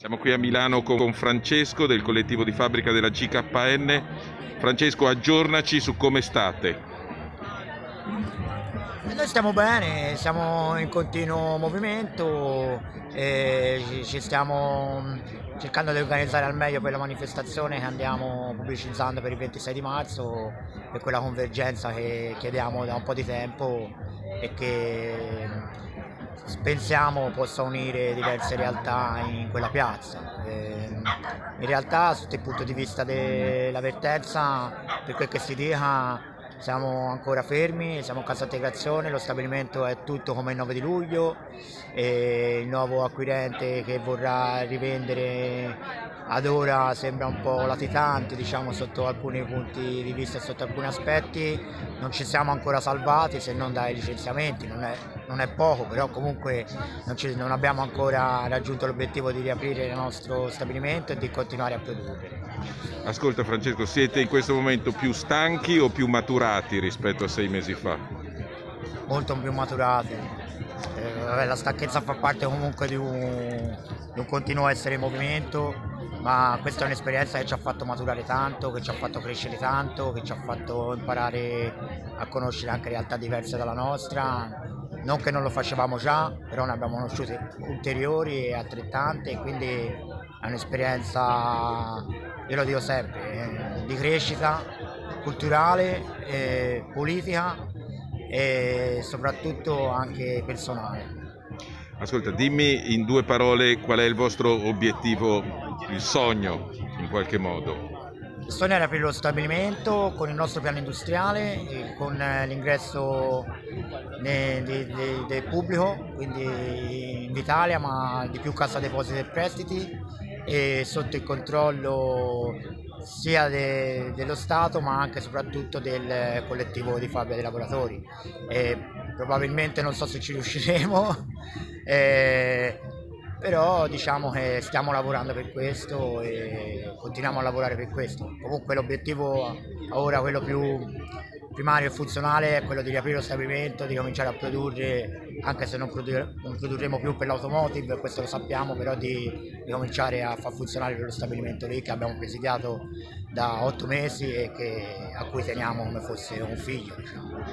Siamo qui a Milano con Francesco del collettivo di fabbrica della GKN. Francesco, aggiornaci su come state. Noi stiamo bene, siamo in continuo movimento, e ci stiamo cercando di organizzare al meglio per la manifestazione che andiamo pubblicizzando per il 26 di marzo, per quella convergenza che chiediamo da un po' di tempo e che pensiamo possa unire diverse realtà in quella piazza. Ehm, in realtà sotto il punto di vista dell'avvertenza, per quel che si dica, siamo ancora fermi, siamo in cassa integrazione, lo stabilimento è tutto come il 9 di luglio, il nuovo acquirente che vorrà rivendere ad ora sembra un po' latitante diciamo, sotto alcuni punti di vista e sotto alcuni aspetti, non ci siamo ancora salvati se non dai licenziamenti, non è, non è poco, però comunque non, ci, non abbiamo ancora raggiunto l'obiettivo di riaprire il nostro stabilimento e di continuare a produrre. Ascolta Francesco, siete in questo momento più stanchi o più maturati rispetto a sei mesi fa? Molto più maturati. Eh, la stanchezza fa parte comunque di un, di un continuo essere in movimento, ma questa è un'esperienza che ci ha fatto maturare tanto, che ci ha fatto crescere tanto, che ci ha fatto imparare a conoscere anche realtà diverse dalla nostra, non che non lo facevamo già, però ne abbiamo conosciute ulteriori e altrettante, quindi è un'esperienza, io lo dico sempre, eh, di crescita culturale, eh, politica e soprattutto anche personale. Ascolta, dimmi in due parole qual è il vostro obiettivo, il sogno in qualche modo. Il sogno era aprire lo stabilimento con il nostro piano industriale, con l'ingresso del pubblico, quindi in Italia ma di più Cassa Depositi e Prestiti e sotto il controllo sia de, dello Stato ma anche e soprattutto del collettivo di fabbrica dei lavoratori. E probabilmente non so se ci riusciremo, eh, però diciamo che stiamo lavorando per questo e continuiamo a lavorare per questo. Comunque l'obiettivo ora, quello più primario e funzionale, è quello di riaprire lo stabilimento, di cominciare a produrre, anche se non, produr non produrremo più per l'automotive, questo lo sappiamo, però di, di, cominciare a far funzionare lo stabilimento lì che abbiamo presidiato da otto mesi e che, a cui teniamo come fosse un figlio. Diciamo.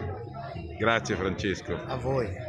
Grazie Francesco. A voi.